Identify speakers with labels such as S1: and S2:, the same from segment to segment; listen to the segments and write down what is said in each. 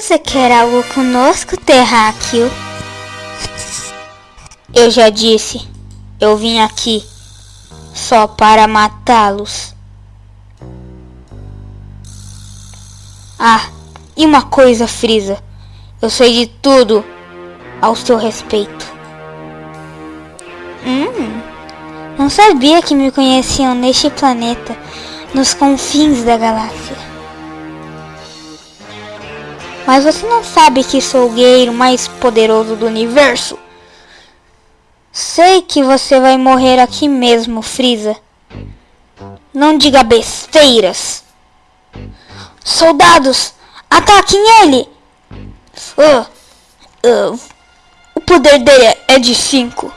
S1: Você quer algo conosco, terráqueo? Eu já disse, eu vim aqui só para matá-los. Ah, e uma coisa, Frieza. Eu sei de tudo ao seu respeito. Hum, não sabia que me conheciam neste planeta, nos confins da galáxia. Mas você não sabe que sou o guerreiro mais poderoso do universo? Sei que você vai morrer aqui mesmo, Frieza. Não diga besteiras. Soldados, ataquem ele! Uh, uh, o poder dele é de 5.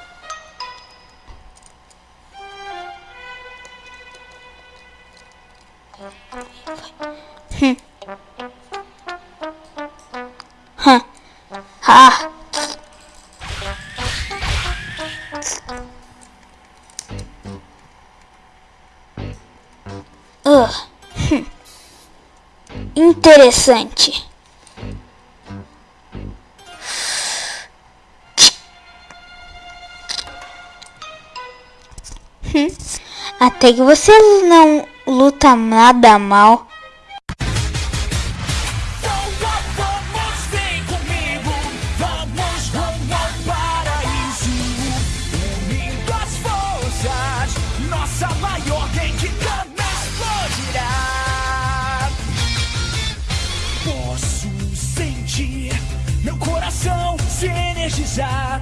S1: Interessante. Hum. Até que você não luta nada mal.
S2: Energizar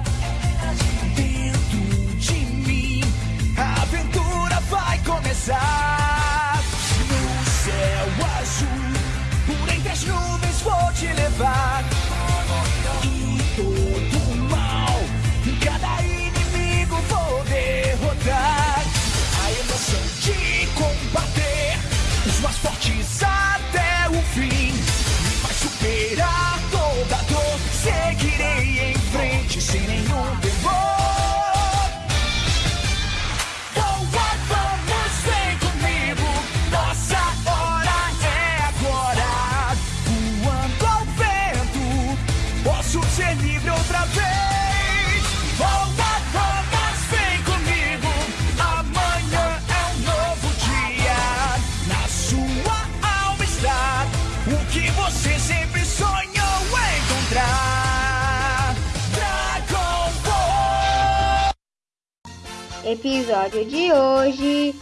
S3: Episódio de hoje.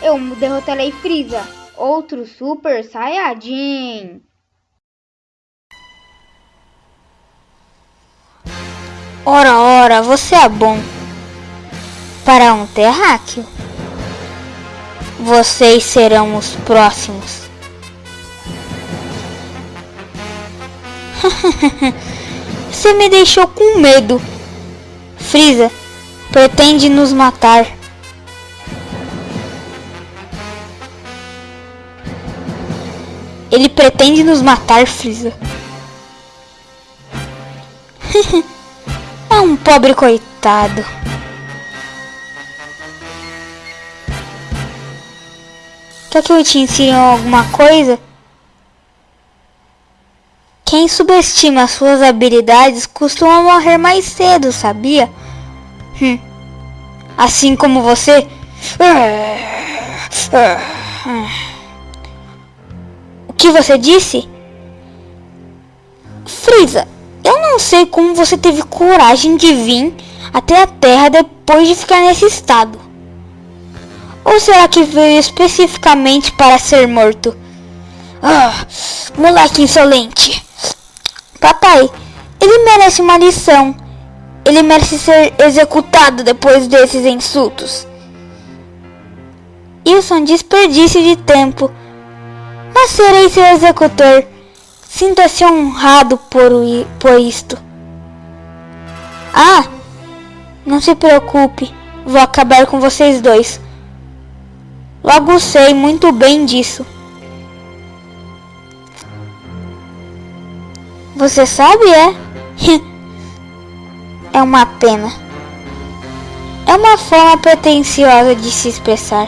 S3: Eu derrotarei Freeza, outro Super Saiyajin.
S1: Ora, ora, você é bom. Para um terráqueo. Vocês serão os próximos. Você me deixou com medo. Frieza pretende nos matar. Ele pretende nos matar, Frieza. pobre coitado. Quer que eu te ensine alguma coisa? Quem subestima suas habilidades costuma morrer mais cedo, sabia? Hum. Assim como você. O que você disse? Frieza, eu não sei como você teve coragem de vir até a Terra depois de ficar nesse estado. Ou será que veio especificamente para ser morto? Ah, moleque insolente. Papai, ele merece uma lição. Ele merece ser executado depois desses insultos. Isso é um desperdício de tempo. Mas serei seu executor. Sinta-se honrado por, por isto. Ah, não se preocupe. Vou acabar com vocês dois. Logo sei muito bem disso. Você sabe, é? é uma pena. É uma forma pretensiosa de se expressar.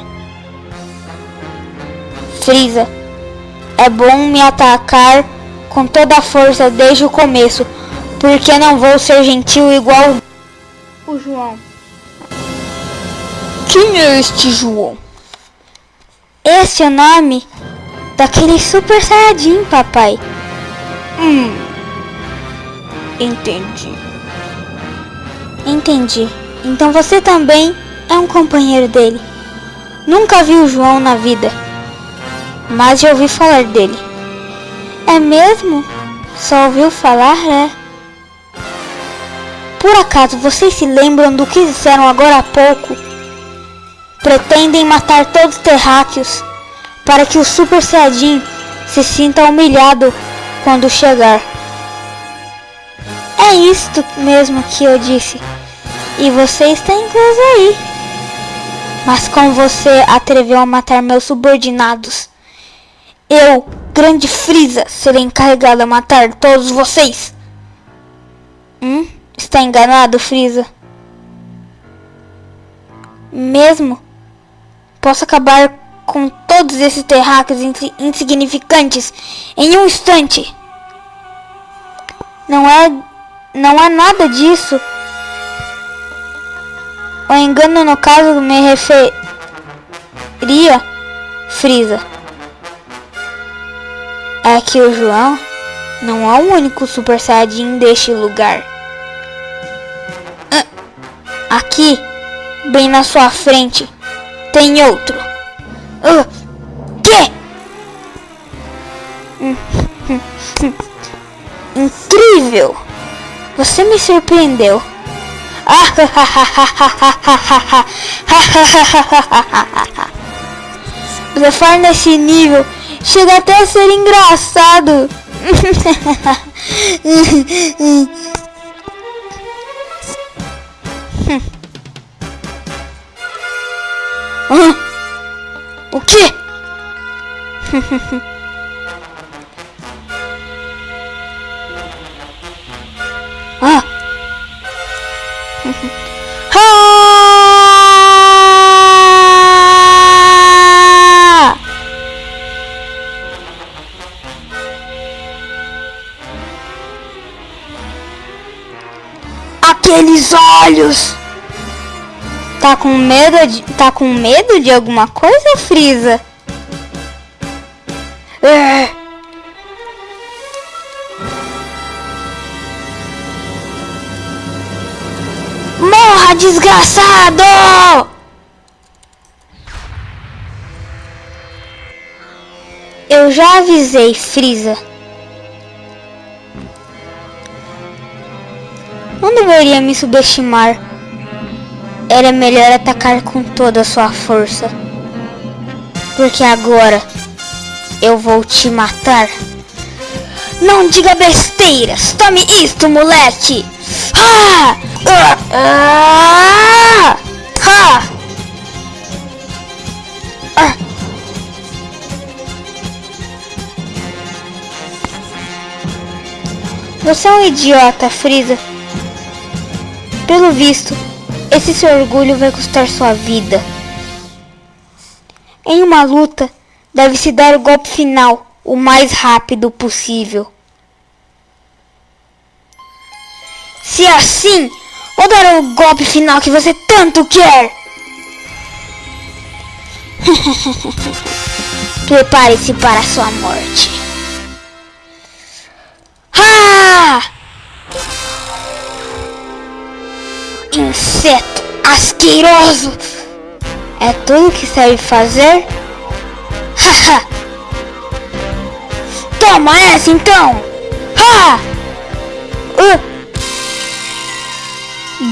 S1: Frieza, é bom me atacar com toda a força desde o começo, porque não vou ser gentil igual
S3: O João.
S1: Quem é este João? Esse é o nome daquele super saiyajin, papai. Hum. Entendi. Entendi. Então você também é um companheiro dele. Nunca vi o João na vida, mas já ouvi falar dele. É mesmo? Só ouviu falar, é? Por acaso vocês se lembram do que disseram agora há pouco? Pretendem matar todos os terráqueos para que o Super Saiyajin se sinta humilhado quando chegar. É isto mesmo que eu disse. E você está incluso aí. Mas como você atreveu a matar meus subordinados? Eu, grande Frieza, serei encarregado a matar todos vocês. Hum? Está enganado, Frieza? Mesmo? Posso acabar com todos esses terráqueos insignificantes em um instante. Não é, não é nada disso. O engano no caso me referia Frieza. É que o João não é o único Super Saiyajin deste lugar. Ah, aqui, bem na sua frente, tem outro. Uh, que? Incrível! Você me surpreendeu. Você faz nesse nível chega até a ser engraçado. o quê? ah! Aqueles olhos! Tá com medo de, tá com medo de alguma coisa, Frieza? É. Morra, desgraçado! Eu já avisei, Frieza. Deveria me subestimar. Era melhor atacar com toda a sua força. Porque agora eu vou te matar. Não diga besteiras. Tome isto, moleque. Ah! Ah! Ah! Ah! Você é um idiota, Frieza. Pelo visto, esse seu orgulho vai custar sua vida. Em uma luta, deve-se dar o golpe final o mais rápido possível. Se assim, vou dar o golpe final que você tanto quer. Prepare-se para sua morte. Inseto asqueroso! É tudo que sabe fazer? Haha! Toma essa então! Ha! Uh!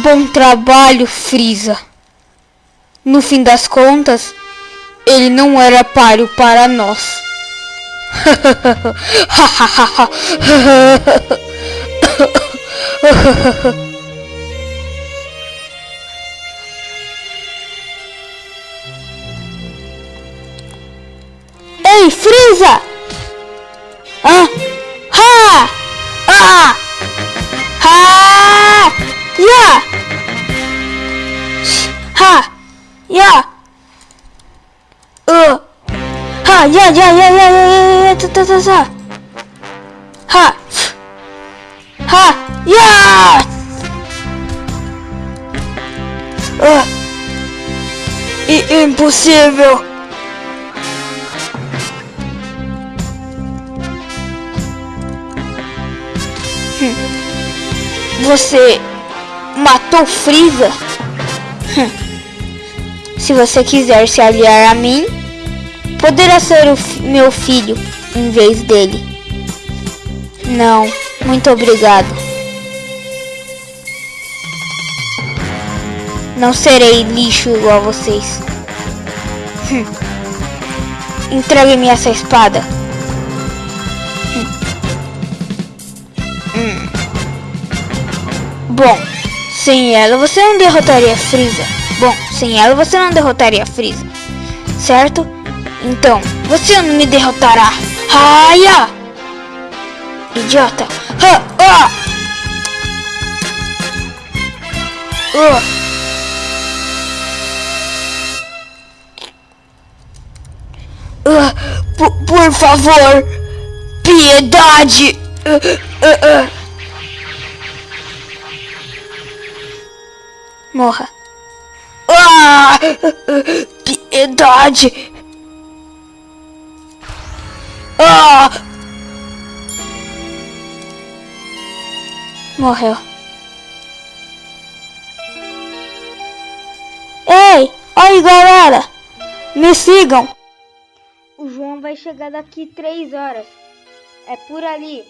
S1: Bom trabalho, Frieza. No fim das contas, ele não era páreo para nós. Ei, Frieza! Ah! Ha! Ah! Ha! Ya! Ha! Ya! Uh! Ha! Ya! Ya! Ya! Ya! Ya! Ya! Ta! Ta! Ta! Ta! Ha! Ha! Ya! Uh! I impossível! Hum. Você matou Frieza? Hum. Se você quiser se aliar a mim, poderá ser o meu filho em vez dele. Não, muito obrigado. Não serei lixo igual a vocês. Hum. Entregue-me essa espada. Bom, sem ela você não derrotaria Frieza. Bom, sem ela você não derrotaria Frieza. Certo? Então, você não me derrotará. Raia! Idiota! Ha! Ah! Uh. Uh, por, por favor, piedade. Uh, Morra. Ah, piedade. Ah! Morreu. Ei, oi galera, me sigam.
S3: O João vai chegar daqui três horas. É por ali.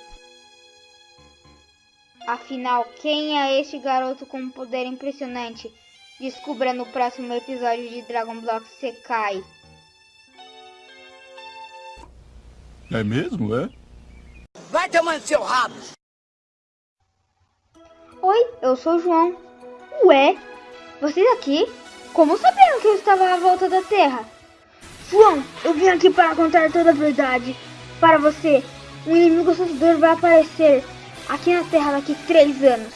S3: Afinal, quem é este garoto com um poder impressionante? Descubra no próximo episódio de Dragon Block Sekai.
S4: É mesmo, é?
S5: Vai tomando seu rabo!
S3: Oi, eu sou o João. Ué, vocês aqui? Como sabiam que eu estava à volta da Terra? João, eu vim aqui para contar toda a verdade. Para você, um inimigo assustador vai aparecer aqui na Terra daqui três anos.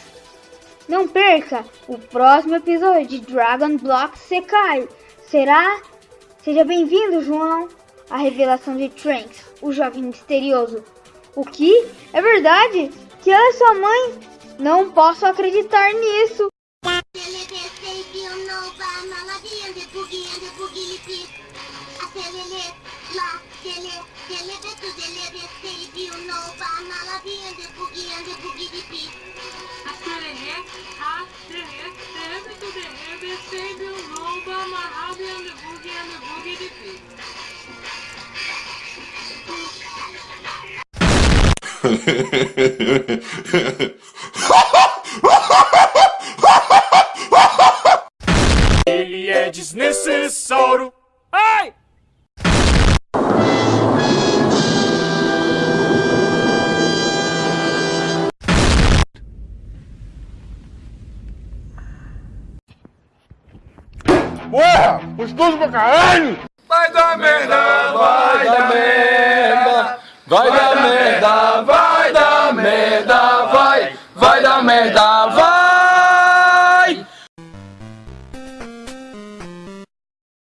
S3: Não perca o próximo episódio de Dragon Block Sekai. Será? Seja bem-vindo, João. A revelação de Trunks, o jovem misterioso. O que? É verdade? Que ela é sua mãe? Não posso acreditar nisso.
S2: little to the little
S4: baby, you know, by Malabi and the boogie and the boogie beat. Ha ha ha ha! Gostoso pra caralho!
S2: Vai dar merda, vai dar merda.
S6: Vai dar merda, vai dar merda,